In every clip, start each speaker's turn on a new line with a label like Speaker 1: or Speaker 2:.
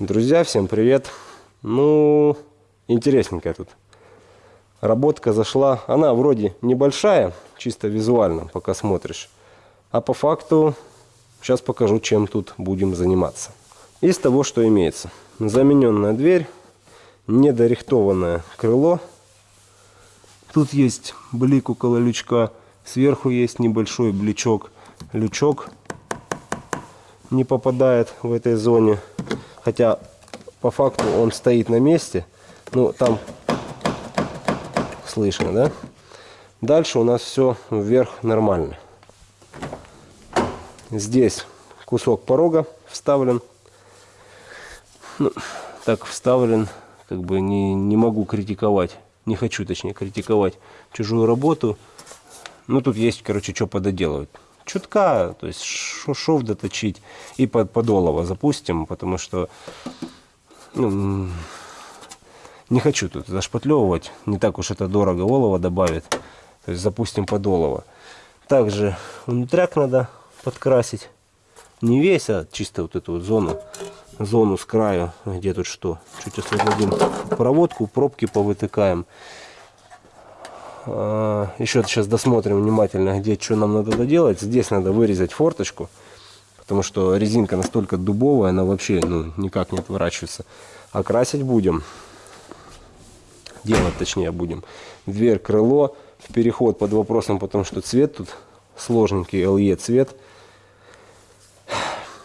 Speaker 1: Друзья, всем привет! Ну, интересненькая тут работка зашла. Она вроде небольшая, чисто визуально, пока смотришь. А по факту, сейчас покажу, чем тут будем заниматься. Из того, что имеется. Замененная дверь, недорихтованное крыло. Тут есть блик около лючка. Сверху есть небольшой бличок. Лючок не попадает в этой зоне. Хотя по факту он стоит на месте. Ну, там слышно, да? Дальше у нас все вверх нормально. Здесь кусок порога вставлен. Ну, так вставлен, как бы не, не могу критиковать. Не хочу, точнее, критиковать чужую работу. Ну, тут есть, короче, что пододелывать чутка, то есть шов доточить и под подолово запустим, потому что ну, не хочу тут зашпатлевывать, не так уж это дорого, олово добавит, то есть запустим подолово. Также внутряк надо подкрасить, не весь, а чисто вот эту вот зону, зону с краю, где тут что, чуть освободим проводку, пробки повытыкаем. А, Еще сейчас досмотрим внимательно, где что нам надо доделать. Здесь надо вырезать форточку, потому что резинка настолько дубовая, она вообще ну, никак не отворачивается. А красить будем, делать точнее будем. Дверь, крыло, в переход под вопросом, потому что цвет тут сложненький, LE цвет.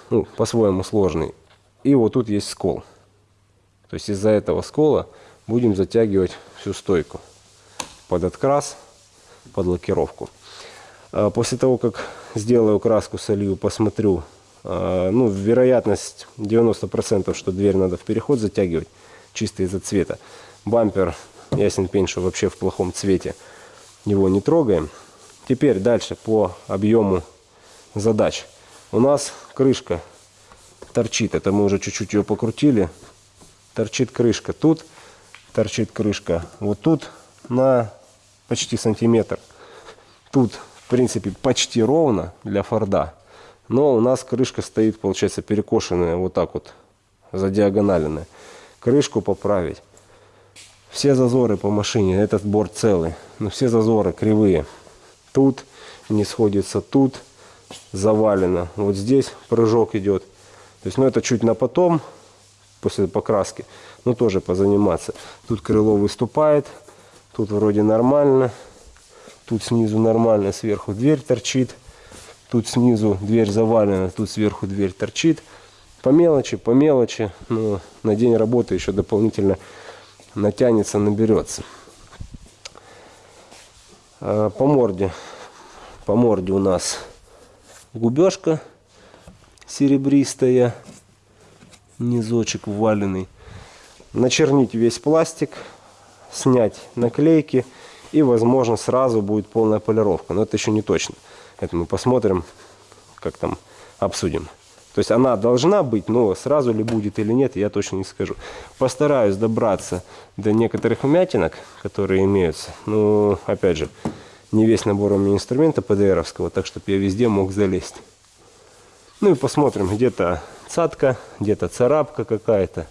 Speaker 1: Ну, по-своему сложный. И вот тут есть скол. То есть из-за этого скола будем затягивать всю стойку под открас, под лакировку. А после того, как сделаю краску, солью, посмотрю, а, ну, вероятность 90%, что дверь надо в переход затягивать, чисто из-за цвета. Бампер, ясен пень, что вообще в плохом цвете, его не трогаем. Теперь дальше по объему задач. У нас крышка торчит, это мы уже чуть-чуть ее покрутили. Торчит крышка тут, торчит крышка вот тут на почти сантиметр. Тут, в принципе, почти ровно для Форда. Но у нас крышка стоит, получается, перекошенная вот так вот, задиагоналенная. Крышку поправить. Все зазоры по машине, этот борт целый. Но все зазоры кривые. Тут не сходится, тут завалено. Вот здесь прыжок идет. То есть, ну это чуть на потом, после покраски, но тоже позаниматься. Тут крыло выступает, Тут вроде нормально. Тут снизу нормально, сверху дверь торчит. Тут снизу дверь завалена, тут сверху дверь торчит. По мелочи, по мелочи. Но на день работы еще дополнительно натянется, наберется. А, по морде. По морде у нас губежка серебристая. Низочек вваленный. Начернить весь пластик снять наклейки и возможно сразу будет полная полировка. Но это еще не точно. Это мы посмотрим, как там обсудим. То есть она должна быть, но сразу ли будет или нет, я точно не скажу. Постараюсь добраться до некоторых вмятинок, которые имеются. Но, опять же, не весь набор у меня инструмента ПДРовского, так чтобы я везде мог залезть. Ну и посмотрим, где-то цатка, где-то царапка какая-то.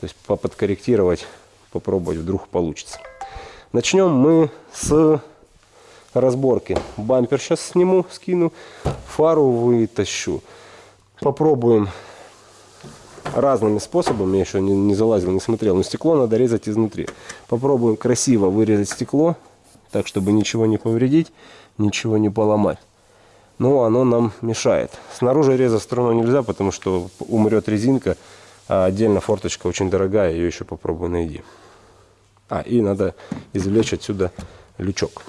Speaker 1: То есть поподкорректировать попробовать, вдруг получится. Начнем мы с разборки. Бампер сейчас сниму, скину, фару вытащу. Попробуем разными способами, я еще не, не залазил, не смотрел, но стекло надо резать изнутри. Попробуем красиво вырезать стекло, так, чтобы ничего не повредить, ничего не поломать. Но оно нам мешает. Снаружи резать струной нельзя, потому что умрет резинка, а отдельно форточка очень дорогая, ее еще попробую найди. А, и надо извлечь отсюда лючок.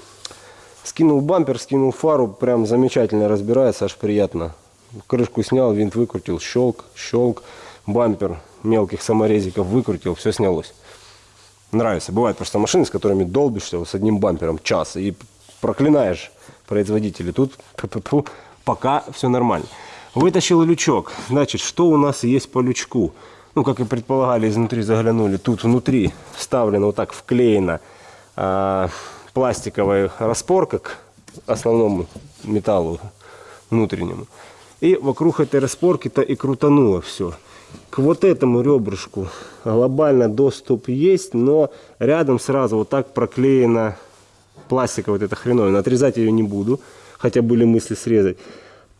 Speaker 1: Скинул бампер, скинул фару, прям замечательно разбирается, аж приятно. Крышку снял, винт выкрутил, щелк, щелк. Бампер мелких саморезиков выкрутил, все снялось. Нравится. Бывает просто машины, с которыми долбишься с одним бампером час и проклинаешь производителей. Тут пока все нормально. Вытащил лючок. Значит, что у нас есть по лючку? Ну, как и предполагали, изнутри заглянули. Тут внутри вставлена вот так вклеена а, пластиковая распорка к основному металлу внутреннему. И вокруг этой распорки-то и крутануло все. К вот этому ребрышку глобально доступ есть, но рядом сразу вот так проклеена пластика вот эта хреновина. Отрезать ее не буду, хотя были мысли срезать.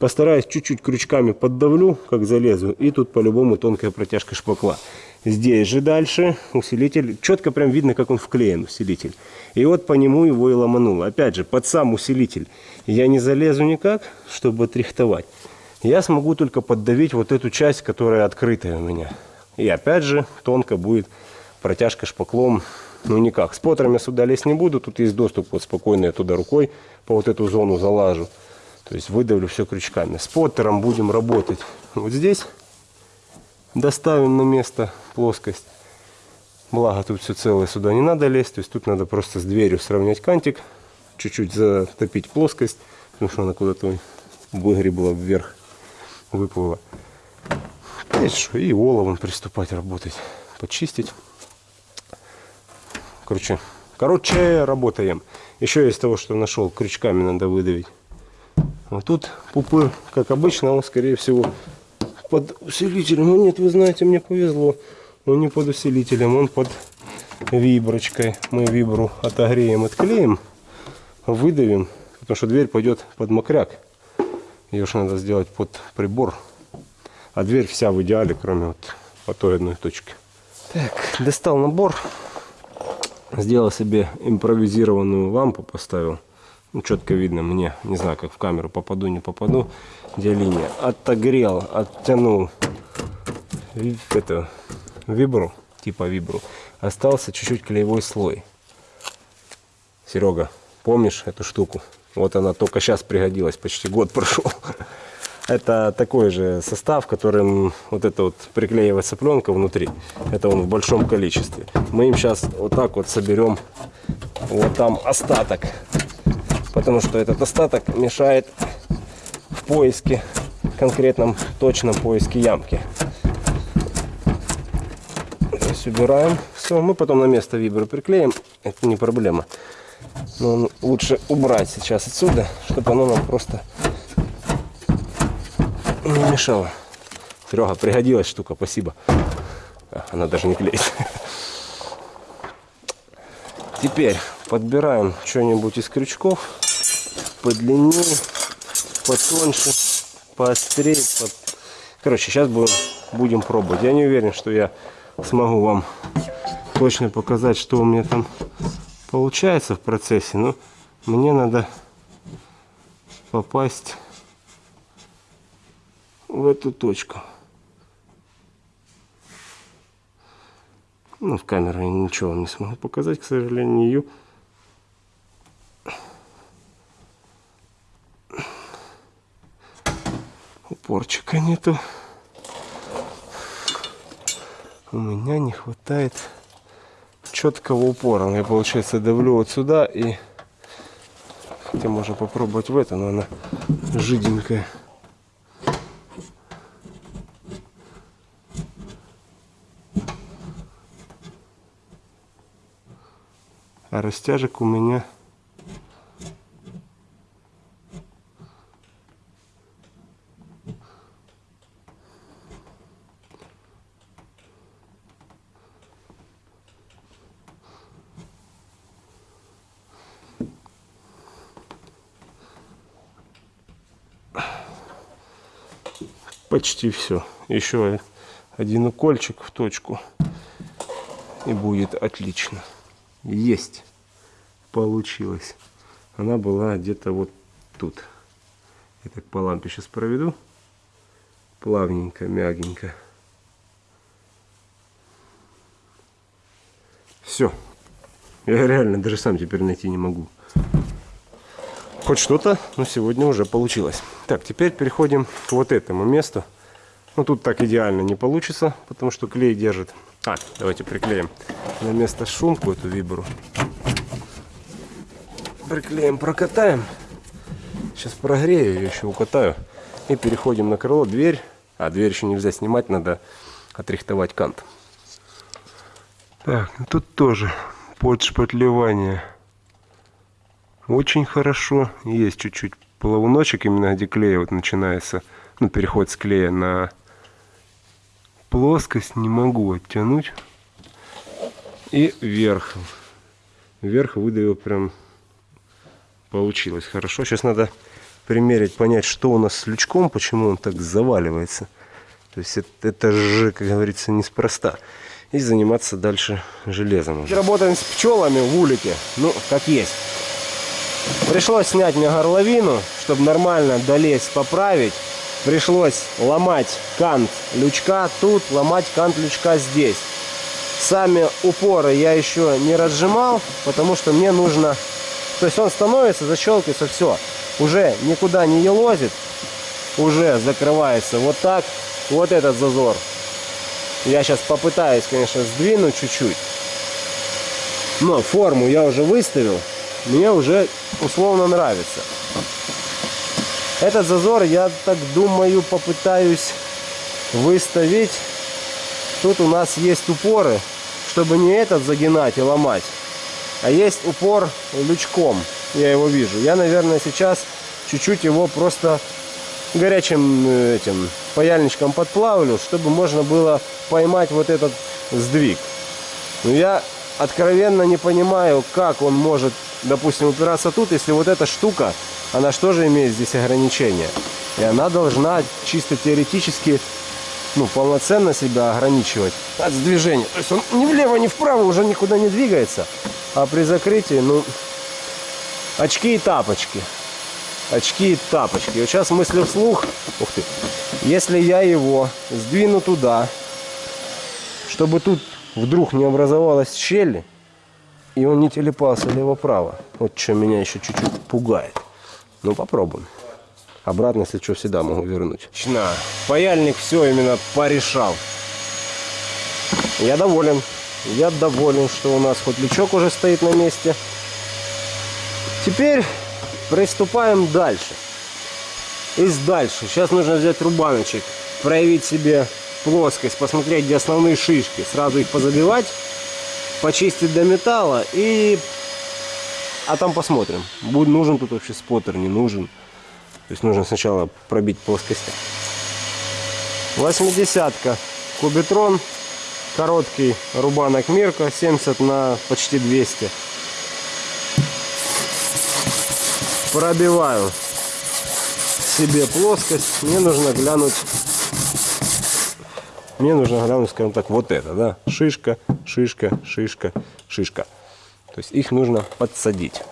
Speaker 1: Постараюсь чуть-чуть крючками поддавлю, как залезу, и тут по-любому тонкая протяжка шпакла. Здесь же дальше усилитель, четко прям видно, как он вклеен, усилитель. И вот по нему его и ломануло. Опять же, под сам усилитель я не залезу никак, чтобы отрихтовать. Я смогу только поддавить вот эту часть, которая открытая у меня. И опять же, тонко будет протяжка шпаклом, ну никак. С потером сюда лезть не буду, тут есть доступ вот спокойно я туда рукой по вот эту зону залажу. То есть выдавлю все крючками. С поттером будем работать вот здесь. Доставим на место плоскость. Благо тут все целое, сюда не надо лезть. То есть тут надо просто с дверью сравнять кантик. Чуть-чуть затопить плоскость, потому что она куда-то выгребла вверх, выплыла. И оловом приступать работать, почистить. Короче, короче, работаем. Еще из того, что нашел, крючками надо выдавить. Вот тут пупыр, как обычно, он, скорее всего, под усилителем. Ну нет, вы знаете, мне повезло. Он не под усилителем, он под виброчкой. Мы вибру отогреем, отклеим, выдавим, потому что дверь пойдет под мокряк. Ее же надо сделать под прибор. А дверь вся в идеале, кроме вот по той одной точки. Так, достал набор. Сделал себе импровизированную лампу, поставил. Ну, четко видно мне, не знаю, как в камеру попаду, не попаду, где линия. Отогрел, оттянул это, вибру, типа вибру. Остался чуть-чуть клеевой слой. Серега, помнишь эту штуку? Вот она только сейчас пригодилась, почти год прошел. Это такой же состав, которым вот это вот приклеивается пленка внутри. Это он в большом количестве. Мы им сейчас вот так вот соберем вот там остаток потому что этот остаток мешает в поиске, конкретном точном поиске ямки. То есть убираем. Все, мы потом на место вибру приклеим, это не проблема. Но лучше убрать сейчас отсюда, чтобы оно нам просто не мешало. Серега, пригодилась штука, спасибо. Она даже не клеит. Теперь подбираем что-нибудь из крючков подлиннее, потоньше, поострее. Под... Короче, сейчас будем, будем пробовать. Я не уверен, что я смогу вам точно показать, что у меня там получается в процессе. Но мне надо попасть в эту точку. Ну, в камеру я ничего не смогу показать, к сожалению. Упорчика нету. У меня не хватает четкого упора. Я, получается, давлю вот сюда и... Хотя можно попробовать в это, но она жиденькая. А растяжек у меня почти все. Еще один укольчик в точку. И будет отлично. Есть. Получилось. Она была где-то вот тут. Я так по лампе сейчас проведу. Плавненько, мягенько. Все. Я реально даже сам теперь найти не могу. Хоть что-то, но сегодня уже получилось. Так, теперь переходим к вот этому месту. Ну, тут так идеально не получится, потому что клей держит. А, давайте приклеим на место шумку эту вибру. Приклеим, прокатаем. Сейчас прогрею ее, еще укатаю. И переходим на крыло. Дверь. А, дверь еще нельзя снимать, надо отрихтовать кант. Так, ну тут тоже подшпатлевание. Очень хорошо. Есть чуть-чуть плавуночек, именно где клей вот начинается. Ну, переход с клея на плоскость не могу оттянуть. И вверх. Вверх выдавил прям получилось хорошо. Сейчас надо примерить, понять, что у нас с лючком, почему он так заваливается. То есть это, это же, как говорится, неспроста. И заниматься дальше железом. Работаем с пчелами в улике. Ну, как есть. Пришлось снять мне горловину, чтобы нормально долезть, поправить. Пришлось ломать кант лючка тут, ломать кант лючка здесь. Сами упоры я еще не разжимал, потому что мне нужно... То есть он становится, защелкивается, все. Уже никуда не елозит. Уже закрывается вот так. Вот этот зазор. Я сейчас попытаюсь, конечно, сдвинуть чуть-чуть. Но форму я уже выставил. Мне уже условно нравится. Этот зазор, я так думаю, попытаюсь выставить. Тут у нас есть упоры, чтобы не этот загинать и ломать, а есть упор лючком. Я его вижу. Я, наверное, сейчас чуть-чуть его просто горячим э, этим паяльничком подплавлю, чтобы можно было поймать вот этот сдвиг. Но я откровенно не понимаю, как он может, допустим, упираться тут, если вот эта штука, она что же имеет здесь ограничения? И она должна чисто теоретически, ну, полноценно себя ограничивать от движения. То есть он ни влево, ни вправо уже никуда не двигается. А при закрытии, ну, очки и тапочки. Очки и тапочки. Вот сейчас мыслю вслух. Ух ты. Если я его сдвину туда, чтобы тут вдруг не образовалась щель, и он не телепался лево-право. Вот что меня еще чуть-чуть пугает. Ну, попробуем. Обратно, если что, всегда могу вернуть. Чна. Паяльник все именно порешал. Я доволен. Я доволен, что у нас хоть лючок уже стоит на месте. Теперь приступаем дальше. И дальше. Сейчас нужно взять рубаночек, проявить себе плоскость, посмотреть, где основные шишки, сразу их позабивать, почистить до металла и... А там посмотрим, будет нужен тут вообще споттер, не нужен. То есть нужно сначала пробить плоскость. 80-ка кубитрон, короткий рубанок Мирка, 70 на почти 200. Пробиваю себе плоскость. Мне нужно глянуть мне нужно глянуть, скажем так, вот это, да, шишка, шишка, шишка, шишка. То есть их нужно подсадить.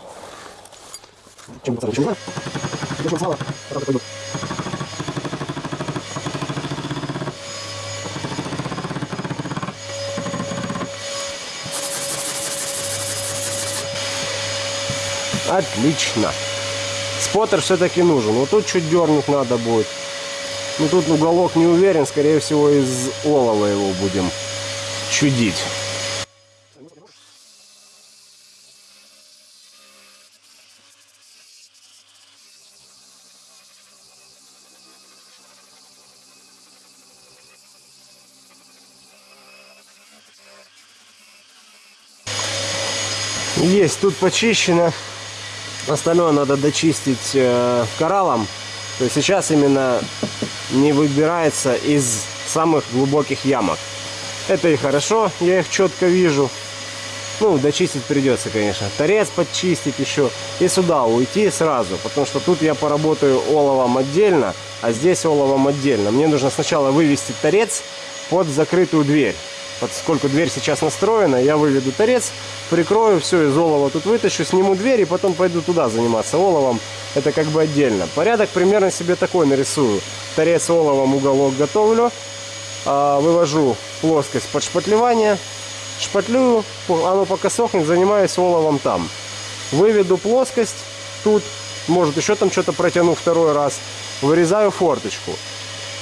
Speaker 1: Отлично. Споттер все-таки нужен. Вот тут чуть дернуть надо будет. Ну тут уголок не уверен, скорее всего из олова его будем чудить. Есть, тут почищено. Остальное надо дочистить э, кораллом. То есть сейчас именно не выбирается из самых глубоких ямок. Это и хорошо, я их четко вижу. Ну, дочистить придется, конечно. Торец подчистить еще. И сюда уйти сразу. Потому что тут я поработаю оловом отдельно, а здесь оловом отдельно. Мне нужно сначала вывести торец под закрытую дверь. Поскольку дверь сейчас настроена, я выведу торец, прикрою, все из олова тут вытащу, сниму дверь и потом пойду туда заниматься оловом. Это как бы отдельно. Порядок примерно себе такой нарисую. Торец оловом уголок готовлю, а, вывожу плоскость под шпатлевание, шпатлюю, оно пока сохнет, занимаюсь оловом там. Выведу плоскость тут, может еще там что-то протяну второй раз, вырезаю форточку.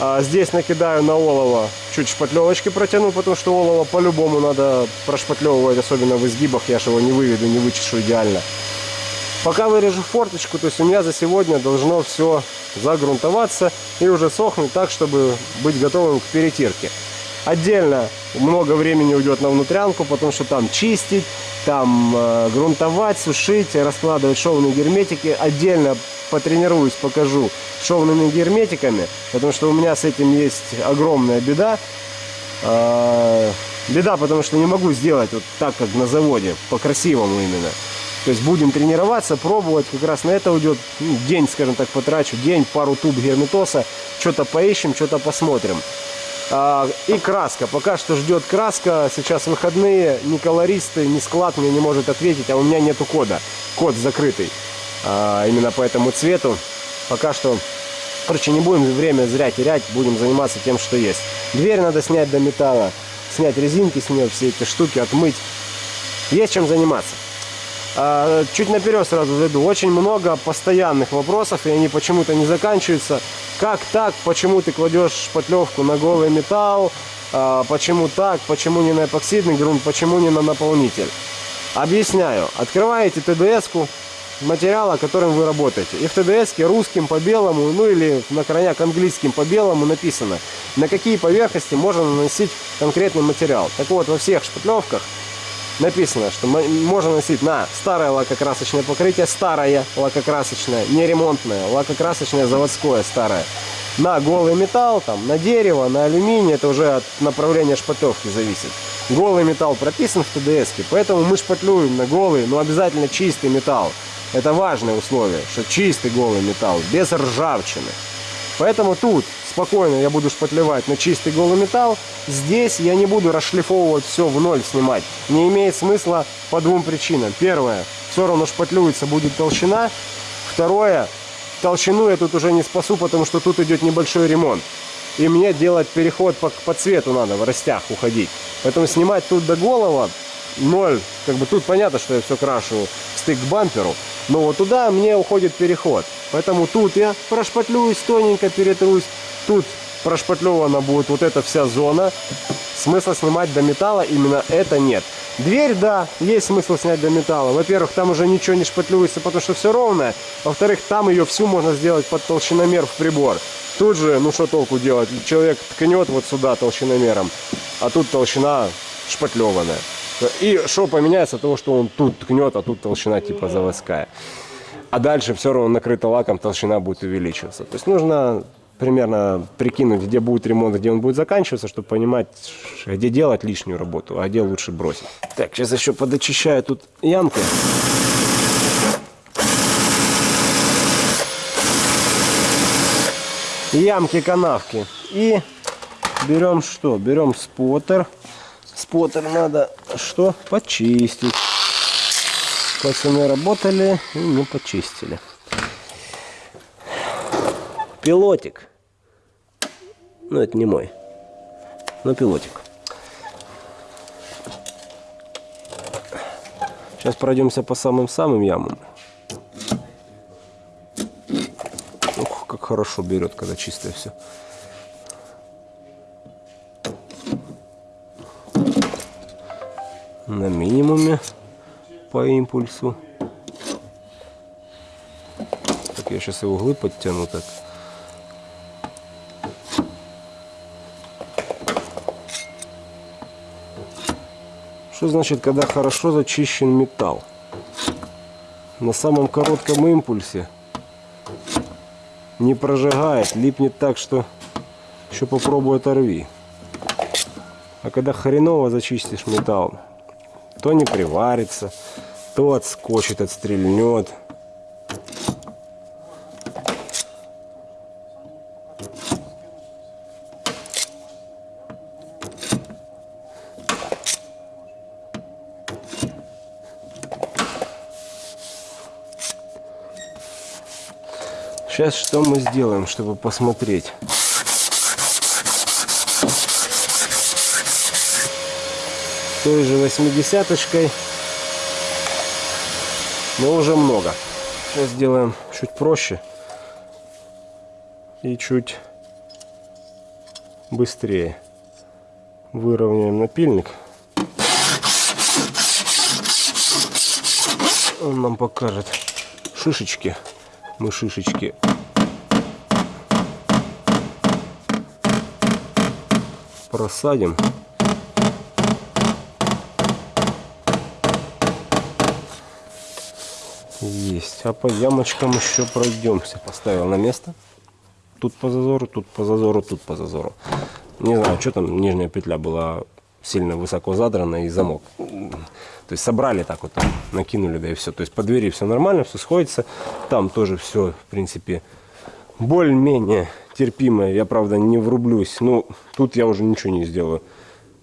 Speaker 1: А здесь накидаю на олово, чуть шпатлевочки протяну, потому что олово по-любому надо прошпатлевывать, особенно в изгибах, я же его не выведу, не вычешу идеально. Пока вырежу форточку, то есть у меня за сегодня должно все загрунтоваться и уже сохнуть так, чтобы быть готовым к перетирке. Отдельно много времени уйдет на внутрянку, потому что там чистить, там э, грунтовать, сушить, раскладывать шовные герметики. Отдельно потренируюсь, покажу шовными герметиками, потому что у меня с этим есть огромная беда. А, беда, потому что не могу сделать вот так, как на заводе, по-красивому именно. То есть будем тренироваться, пробовать, как раз на это уйдет ну, день, скажем так, потрачу, день, пару туб герметоса, что-то поищем, что-то посмотрим. А, и краска. Пока что ждет краска. Сейчас выходные. Ни колористы, ни склад мне не может ответить, а у меня нету кода. Код закрытый. А, именно по этому цвету. Пока что... Короче, не будем время зря терять, будем заниматься тем, что есть. Дверь надо снять до металла, снять резинки с нее, все эти штуки, отмыть. Есть чем заниматься. А, чуть наперед сразу зайду. Очень много постоянных вопросов, и они почему-то не заканчиваются. Как так? Почему ты кладешь шпатлевку на голый металл? А, почему так? Почему не на эпоксидный грунт? Почему не на наполнитель? Объясняю. Открываете ТДС-ку материала, которым вы работаете. И в ТДС русским по белому, ну или на крайняк английским по белому написано, на какие поверхности можно наносить конкретный материал. Так вот, во всех шпатлевках написано, что можно носить на старое лакокрасочное покрытие, старое лакокрасочное, не ремонтное, лакокрасочное заводское старое. На голый металл, там, на дерево, на алюминий, это уже от направления шпатлевки зависит. Голый металл прописан в ТДС, поэтому мы шпатлюем на голый, но обязательно чистый металл. Это важное условие, что чистый голый металл, без ржавчины. Поэтому тут спокойно я буду шпатлевать на чистый голый металл. Здесь я не буду расшлифовывать все в ноль снимать. Не имеет смысла по двум причинам. Первое, все равно шпатлюется будет толщина. Второе, толщину я тут уже не спасу, потому что тут идет небольшой ремонт. И мне делать переход по, по цвету надо, в растях уходить. Поэтому снимать тут до голого ноль. Как бы тут понятно, что я все крашу стык к бамперу. Но вот туда мне уходит переход. Поэтому тут я прошпатлююсь, тоненько перетрусь. Тут прошпатлевана будет вот эта вся зона. Смысла снимать до металла именно это нет. Дверь, да, есть смысл снять до металла. Во-первых, там уже ничего не шпатлюется, потому что все ровное. Во-вторых, там ее всю можно сделать под толщиномер в прибор. Тут же, ну что толку делать? Человек ткнет вот сюда толщиномером, а тут толщина шпатлеванная. И что поменяется от того, что он тут ткнет, а тут толщина типа заводская. А дальше все равно накрыто лаком, толщина будет увеличиваться. То есть нужно примерно прикинуть, где будет ремонт, где он будет заканчиваться, чтобы понимать, где делать лишнюю работу, а где лучше бросить. Так, сейчас еще подочищаю тут ямку. Ямки, канавки. И берем что? Берем споттер. Споттер надо что? Почистить. Пацаны работали и не почистили. Пилотик. Ну, это не мой. Но пилотик. Сейчас пройдемся по самым-самым ямам. Ух, как хорошо берет, когда чистое все. на минимуме по импульсу. Так, я сейчас и углы подтяну так. Что значит, когда хорошо зачищен металл? На самом коротком импульсе не прожигает, липнет так, что еще попробуй оторви. А когда хреново зачистишь металл, то не приварится, то отскочит, отстрельнет. Сейчас что мы сделаем, чтобы посмотреть? той же 80-очкой. Но уже много. Сейчас сделаем чуть проще. И чуть быстрее. Выровняем напильник. Он нам покажет шишечки. Мы шишечки просадим. Есть. А по ямочкам еще пройдемся. Поставил на место. Тут по зазору, тут по зазору, тут по зазору. Не знаю, что там, нижняя петля была сильно высоко задрана и замок. То есть собрали так вот, там, накинули, да и все. То есть по двери все нормально, все сходится. Там тоже все, в принципе, более-менее терпимое. Я, правда, не врублюсь. Ну, тут я уже ничего не сделаю.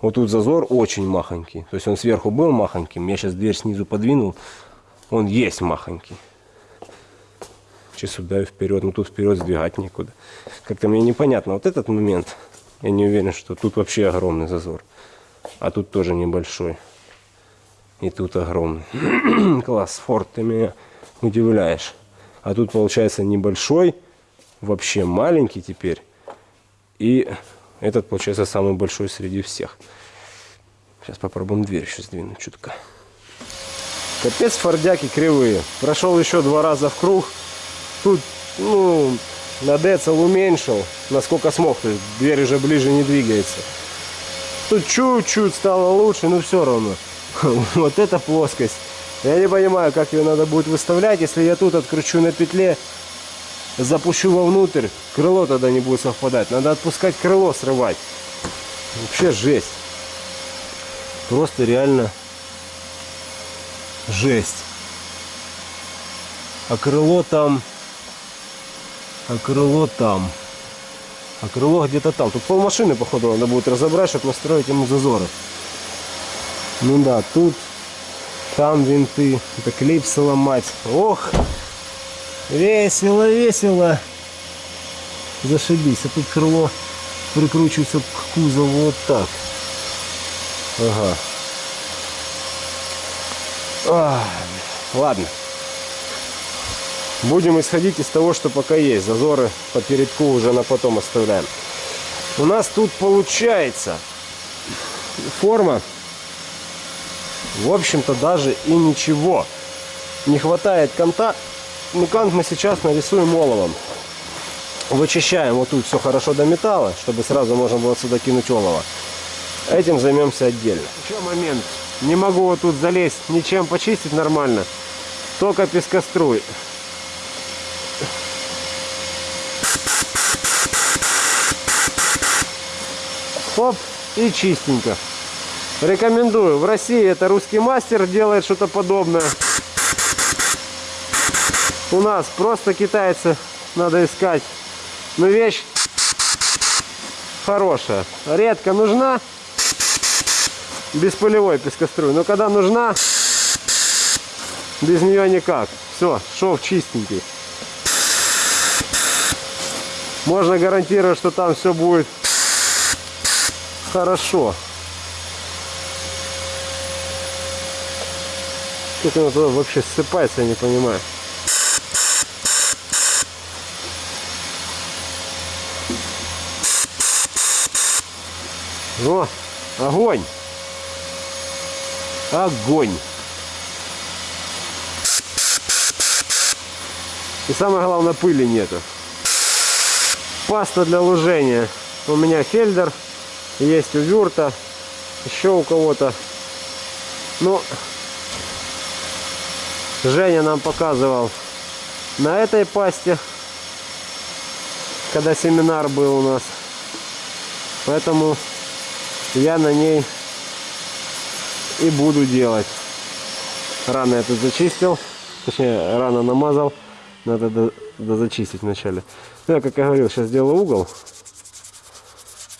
Speaker 1: Вот тут зазор очень махонький. То есть он сверху был махоньким. Я сейчас дверь снизу подвинул. Он есть махонький. Че сюда и вперед. Ну тут вперед сдвигать некуда. Как-то мне непонятно. Вот этот момент. Я не уверен, что тут вообще огромный зазор. А тут тоже небольшой. И тут огромный. Класс, Форд, ты меня удивляешь. А тут получается небольшой, вообще маленький теперь. И этот получается самый большой среди всех. Сейчас попробуем дверь еще сдвинуть чутка. Капец, фордяки кривые. Прошел еще два раза в круг. Тут, ну, на децл уменьшил, насколько смог. То есть дверь уже ближе не двигается. Тут чуть-чуть стало лучше, но все равно. Вот эта плоскость. Я не понимаю, как ее надо будет выставлять. Если я тут откручу на петле, запущу вовнутрь, крыло тогда не будет совпадать. Надо отпускать крыло, срывать. Вообще жесть. Просто реально жесть. А крыло там... А крыло там... А крыло где-то там. Тут пол машины, походу, надо будет разобрать, чтобы настроить ему зазоры. Ну да, тут, там винты. Это клипсы ломать. Ох, весело, весело. Зашибись. А тут крыло прикручивается к кузову вот так. Ага. А, ладно. Будем исходить из того, что пока есть. Зазоры по передку уже на потом оставляем. У нас тут получается форма в общем-то, даже и ничего. Не хватает канта. Ну, кант мы сейчас нарисуем оловом. Вычищаем вот тут все хорошо до металла, чтобы сразу можно было сюда кинуть олово. Этим займемся отдельно. Еще момент. Не могу вот тут залезть, ничем почистить нормально. Только пескоструй. Оп, и чистенько. Рекомендую. В России это русский мастер делает что-то подобное. У нас просто китайцы надо искать. Но вещь хорошая. Редко нужна. Бесполевой пескоструй. Но когда нужна, без нее никак. Все, шов чистенький. Можно гарантировать, что там все будет хорошо. Как оно туда вообще ссыпается, я не понимаю. О, огонь! Огонь! И самое главное, пыли нету. Паста для лужения. У меня фельдер. Есть у Вюрта. Еще у кого-то. Ну, Женя нам показывал на этой пасте, когда семинар был у нас. Поэтому я на ней и буду делать. Рано тут зачистил, точнее рано намазал. Надо до, до зачистить вначале. Ну, я, как я говорил, сейчас делаю угол.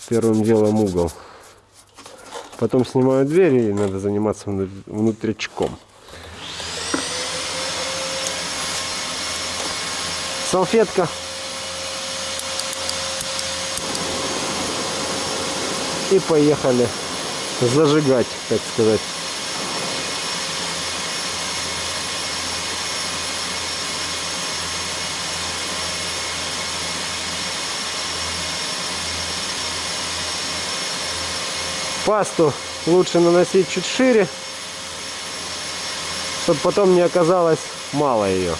Speaker 1: Первым делом угол. Потом снимаю дверь и надо заниматься внутричком. салфетка. И поехали зажигать, так сказать. Пасту лучше наносить чуть шире, чтобы потом не оказалось мало ее.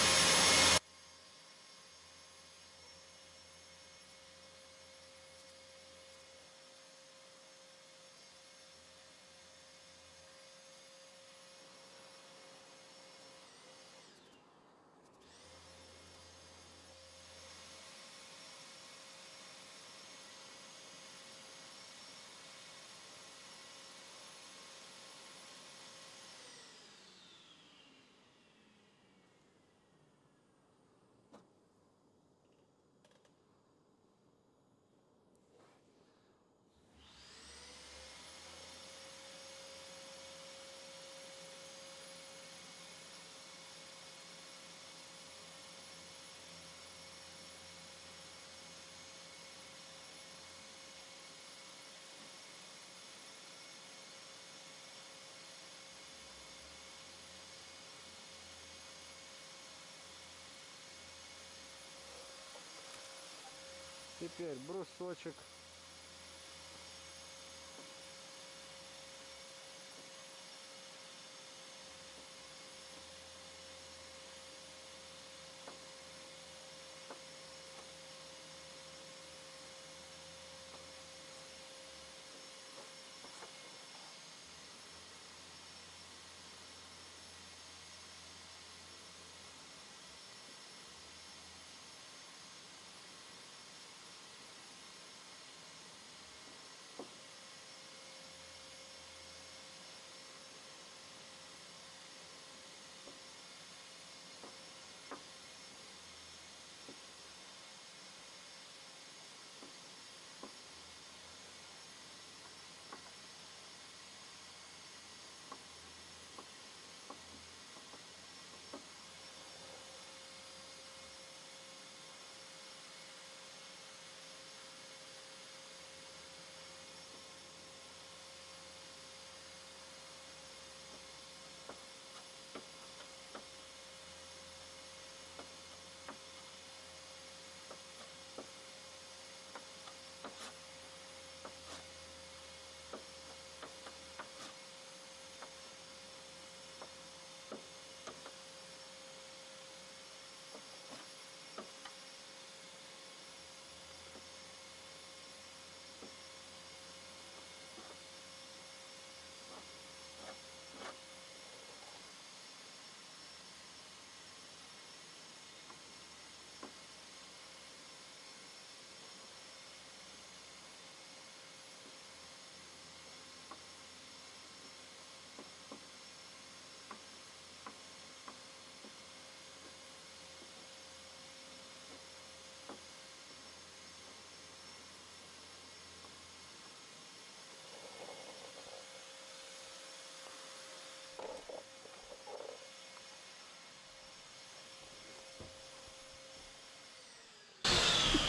Speaker 1: Теперь брусочек.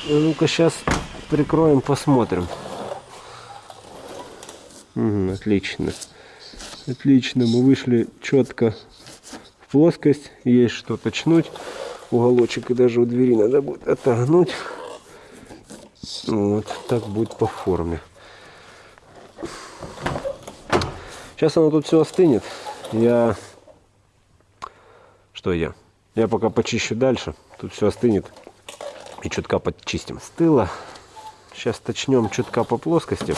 Speaker 1: Ну-ка сейчас прикроем, посмотрим. Угу, отлично. Отлично, мы вышли четко в плоскость. Есть что точнуть. Уголочек и даже у двери надо будет отогнуть. Вот, так будет по форме. Сейчас оно тут все остынет. Я... Что я? Я пока почищу дальше. Тут все остынет и чутка подчистим с тыла. Сейчас точнем чутка по плоскости.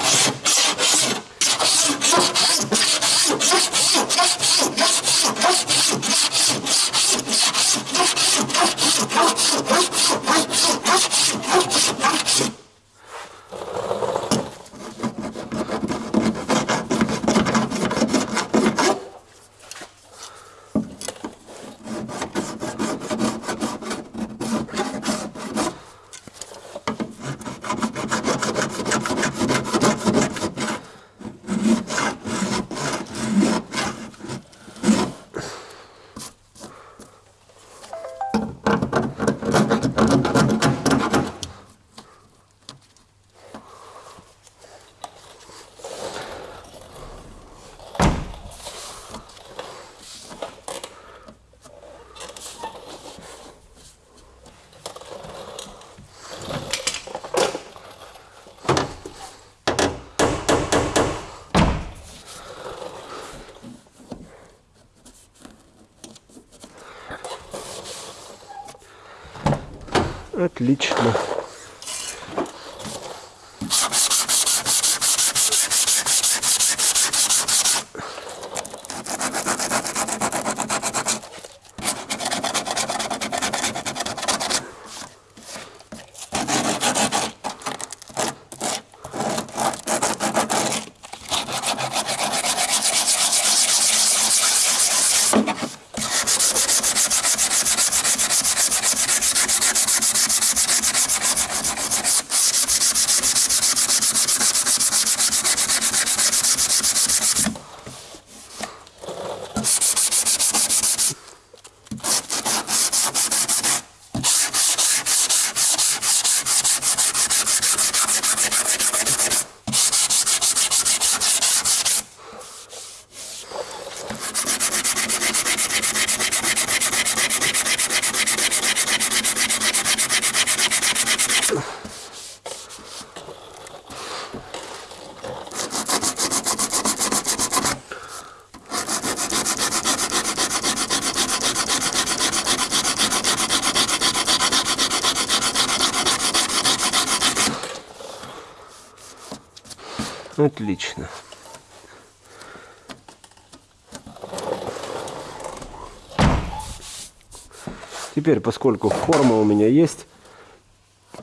Speaker 1: Теперь, поскольку форма у меня есть,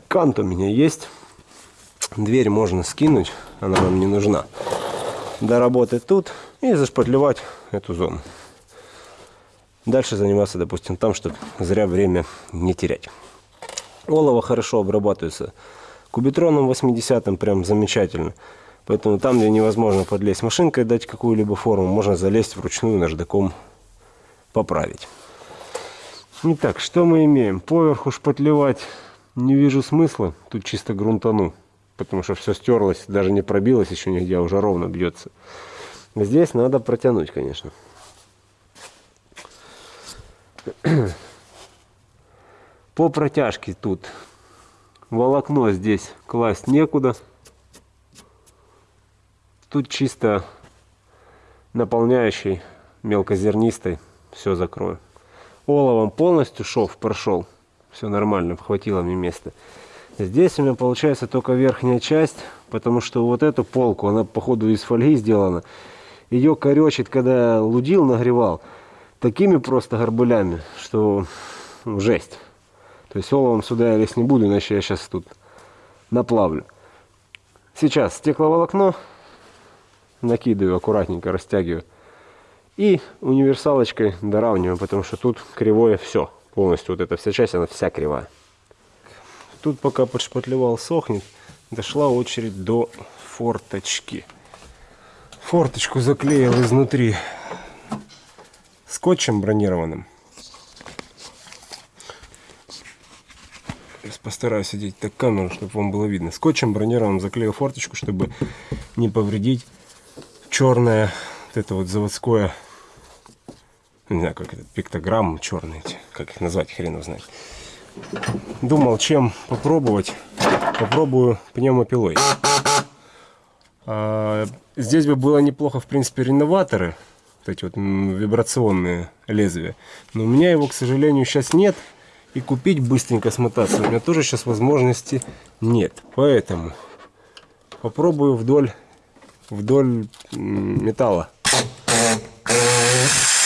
Speaker 1: кант у меня есть, дверь можно скинуть, она нам не нужна. Доработать тут и зашпатлевать эту зону. Дальше заниматься, допустим, там, чтобы зря время не терять. Олово хорошо обрабатывается кубитроном 80 прям замечательно. Поэтому там, где невозможно подлезть машинкой, дать какую-либо форму, можно залезть вручную наждаком поправить. Итак, что мы имеем? Поверху шпатлевать не вижу смысла. Тут чисто грунтану. Потому что все стерлось, даже не пробилось еще нигде, а уже ровно бьется. Здесь надо протянуть, конечно. По протяжке тут волокно здесь класть некуда. Тут чисто наполняющий мелкозернистой все закрою оловом полностью шов прошел. Все нормально, хватило мне места. Здесь у меня получается только верхняя часть, потому что вот эту полку, она походу из фольги сделана. Ее коречит, когда лудил, нагревал, такими просто горбылями, что ну, жесть. То есть оловом сюда я лезть не буду, иначе я сейчас тут наплавлю. Сейчас стекловолокно накидываю, аккуратненько растягиваю. И универсалочкой доравниваем, потому что тут кривое все. Полностью вот эта вся часть, она вся кривая. Тут пока подшпатлевал сохнет, дошла очередь до форточки. Форточку заклеил изнутри скотчем бронированным. Сейчас постараюсь одеть так камеру, чтобы вам было видно. Скотчем бронированным заклеил форточку, чтобы не повредить черное вот это вот заводское не знаю, как это, пиктограмм черный, как их назвать, хрен знает. Думал, чем попробовать. Попробую пневмопилой. А, здесь бы было неплохо, в принципе, реноваторы. Вот эти вот вибрационные лезвия. Но у меня его, к сожалению, сейчас нет. И купить быстренько смотаться у меня тоже сейчас возможности нет. Поэтому попробую вдоль, вдоль металла.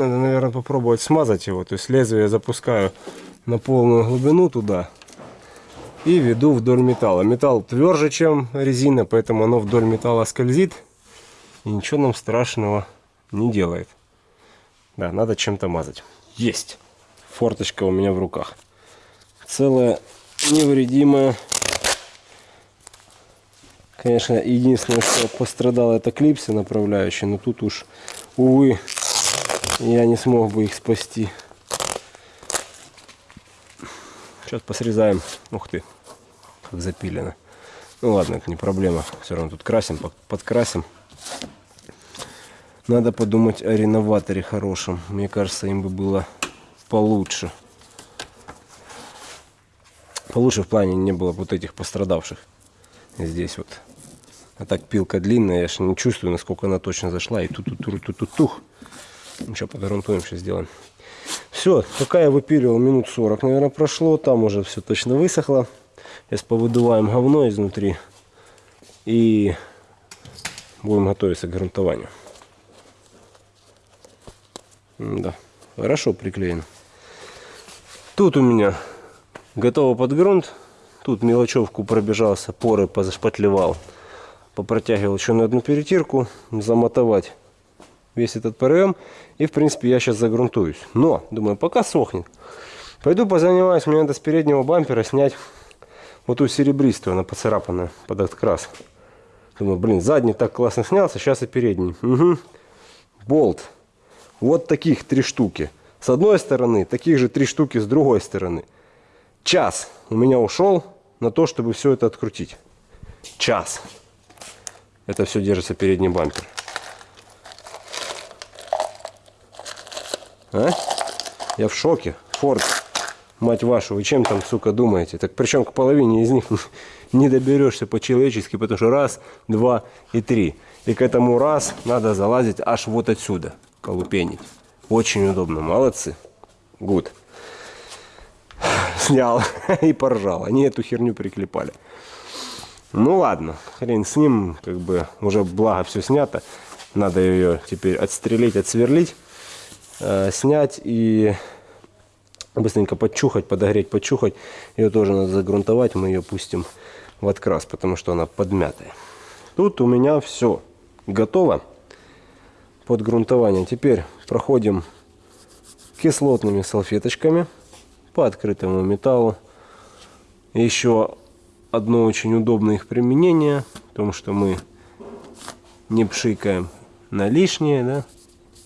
Speaker 1: Надо, наверное, попробовать смазать его. То есть лезвие запускаю на полную глубину туда и веду вдоль металла. Металл тверже, чем резина, поэтому оно вдоль металла скользит и ничего нам страшного не делает. Да, надо чем-то мазать. Есть! Форточка у меня в руках. Целая, невредимая. Конечно, единственное, что пострадал, это клипсы направляющие, но тут уж, увы, я не смог бы их спасти. Сейчас посрезаем. Ух ты, как запилено. Ну ладно, это не проблема. Все равно тут красим, подкрасим. Надо подумать о реноваторе хорошем. Мне кажется, им бы было получше. Получше в плане не было вот этих пострадавших. Здесь вот. А так пилка длинная, я же не чувствую, насколько она точно зашла. И тут тут тут тут тух. Ничего, подгрунтуем, сейчас сделаем. Все, пока я выпиливал, минут 40, наверное, прошло. Там уже все точно высохло. Сейчас повыдуваем говно изнутри. И будем готовиться к грунтованию. Да, хорошо приклеено. Тут у меня готово под грунт. Тут мелочевку пробежался, поры позашпатлевал. Попротягивал еще на одну перетирку, замотовать весь этот ПРМ. И, в принципе, я сейчас загрунтуюсь. Но, думаю, пока сохнет. Пойду позанимаюсь. Мне надо с переднего бампера снять вот ту серебристую, она поцарапанная под открас. Думаю, блин, задний так классно снялся, сейчас и передний. Угу. Болт. Вот таких три штуки. С одной стороны, таких же три штуки с другой стороны. Час у меня ушел на то, чтобы все это открутить. Час. Это все держится передний бампер. А? Я в шоке. Форд, мать вашу, вы чем там, сука, думаете? Так причем к половине из них не доберешься по-человечески, потому что раз, два и три. И к этому раз надо залазить аж вот отсюда, колупенить. Очень удобно, молодцы. Гуд. Снял и поржал. Они эту херню приклепали. Ну ладно, хрен с ним, как бы уже благо все снято. Надо ее теперь отстрелить, отсверлить, э, снять и быстренько подчухать, подогреть, подчухать. Ее тоже надо загрунтовать, мы ее пустим в открас, потому что она подмятая. Тут у меня все готово под грунтование. Теперь проходим кислотными салфеточками по открытому металлу. Еще одно очень удобное их применение, в том, что мы не пшикаем на лишнее, да,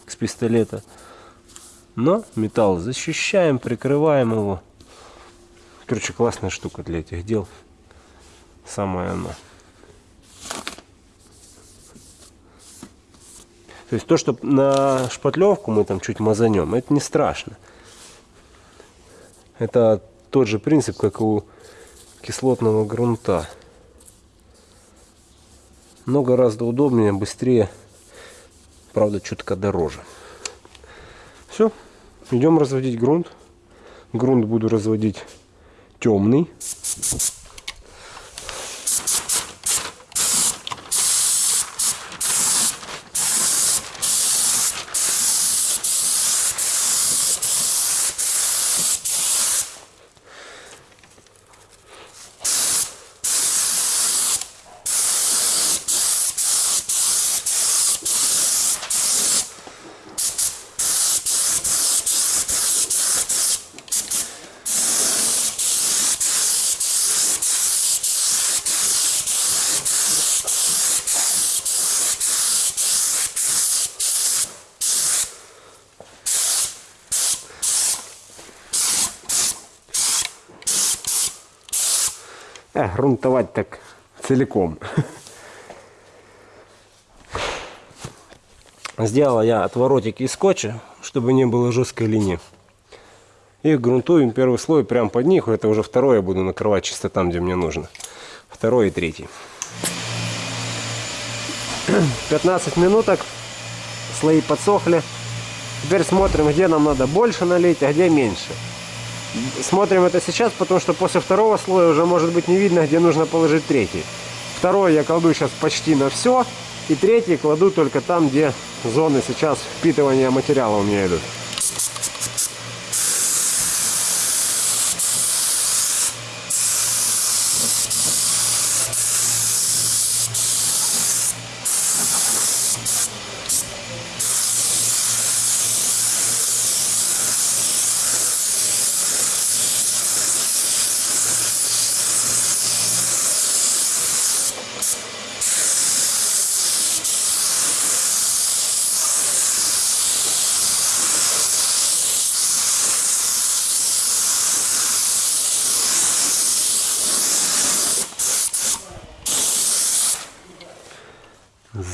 Speaker 1: с пистолета, но металл защищаем, прикрываем его. Короче, классная штука для этих дел. Самое оно. То есть то, что на шпатлевку мы там чуть мазанем, это не страшно. Это тот же принцип, как у кислотного грунта. Но гораздо удобнее, быстрее, правда, чутка дороже. Все, идем разводить грунт. Грунт буду разводить темный. Грунтовать так целиком. Сделала я отворотики из скотча, чтобы не было жесткой линии. И грунтуем первый слой прямо под них. Это уже второй я буду накрывать чисто там, где мне нужно. Второй и третий. 15 минуток. Слои подсохли. Теперь смотрим, где нам надо больше налить, а где меньше. Смотрим это сейчас, потому что после второго слоя уже может быть не видно, где нужно положить третий. Второй я кладу сейчас почти на все. И третий кладу только там, где зоны сейчас впитывания материала у меня идут.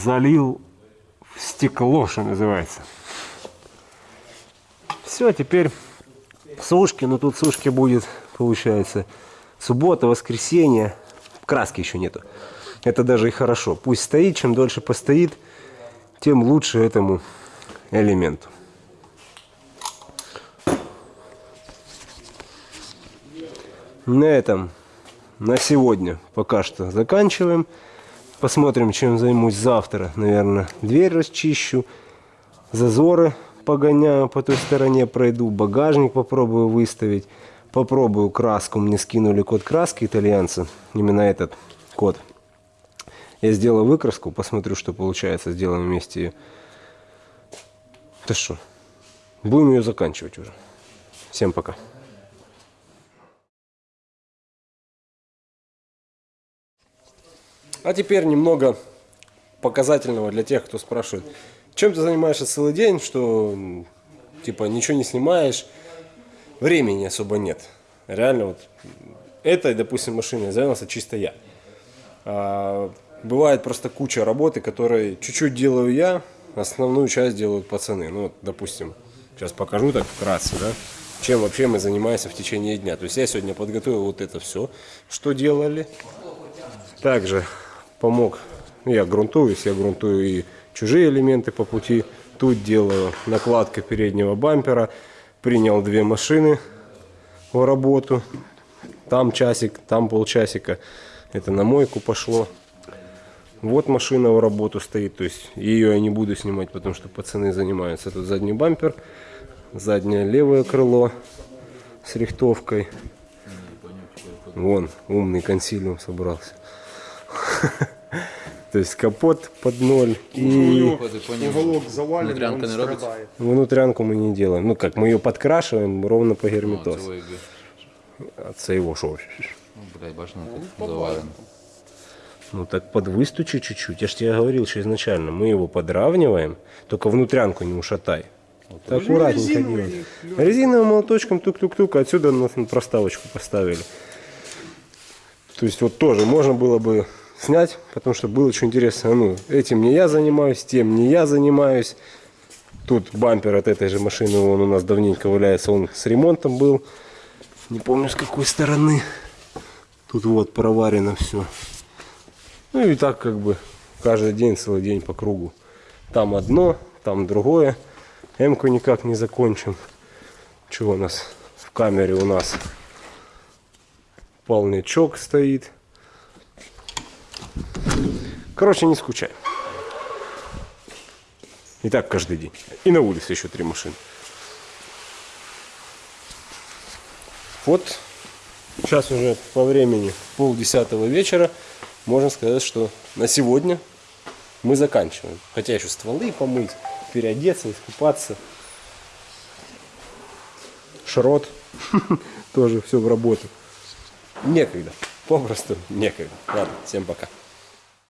Speaker 1: Залил в стекло, что называется. Все, теперь сушки, но тут сушки будет, получается, суббота, воскресенье, краски еще нету. Это даже и хорошо. Пусть стоит, чем дольше постоит, тем лучше этому элементу. На этом на сегодня пока что заканчиваем. Посмотрим, чем займусь завтра. Наверное, дверь расчищу, зазоры погоняю по той стороне, пройду, багажник попробую выставить. Попробую краску. Мне скинули код краски итальянцы. Именно этот код. Я сделаю выкраску, посмотрю, что получается. Сделаем вместе ее. Да что, будем ее заканчивать уже. Всем пока. А теперь немного показательного для тех, кто спрашивает, чем ты занимаешься целый день, что типа ничего не снимаешь, времени особо нет. Реально вот этой, допустим, машиной занялся чисто я. А бывает просто куча работы, которой чуть-чуть делаю я, основную часть делают пацаны. Ну, вот, допустим, сейчас покажу так вкратце, да, чем вообще мы занимаемся в течение дня. То есть я сегодня подготовил вот это все, что делали. Также помог, ну, я грунтуюсь, я грунтую и чужие элементы по пути. Тут делаю накладка переднего бампера, принял две машины в работу. Там часик, там полчасика. Это на мойку пошло. Вот машина в работу стоит, то есть ее я не буду снимать, потому что пацаны занимаются. Тут задний бампер, заднее левое крыло с рихтовкой. Вон, умный консилиум собрался. То есть капот под ноль и
Speaker 2: Уголок завален,
Speaker 3: Внутрянка
Speaker 2: он
Speaker 3: не робиться?
Speaker 1: внутрянку мы не делаем. Ну как, мы ее подкрашиваем ровно по герметоз. А це його що?
Speaker 3: Ну, блядь, бачиш, ну, тут завалено.
Speaker 1: Ну так подвыстучи чуть-чуть. Я же тебе говорил еще изначально. Мы его подравниваем, только внутрянку не ушатай. Так аккуратненько делать. Резиновым молоточком тук-тук-тук, отсюда на проставочку поставили. То есть вот тоже можно было бы снять, потому что было очень интересно. Ну, этим не я занимаюсь, тем не я занимаюсь. Тут бампер от этой же машины, он у нас давненько валяется, он с ремонтом был. Не помню с какой стороны. Тут вот проварено все. Ну и так как бы каждый день, целый день по кругу. Там одно, там другое. М-ку никак не закончим. Чего у нас в камере у нас? Полнячок стоит. Короче, не скучай. И так каждый день. И на улице еще три машины. Вот сейчас уже по времени полдесятого вечера. Можно сказать, что на сегодня мы заканчиваем. Хотя еще стволы помыть, переодеться, искупаться. Шрот тоже все в работу. Некогда. Попросту некогда. Ладно, всем пока.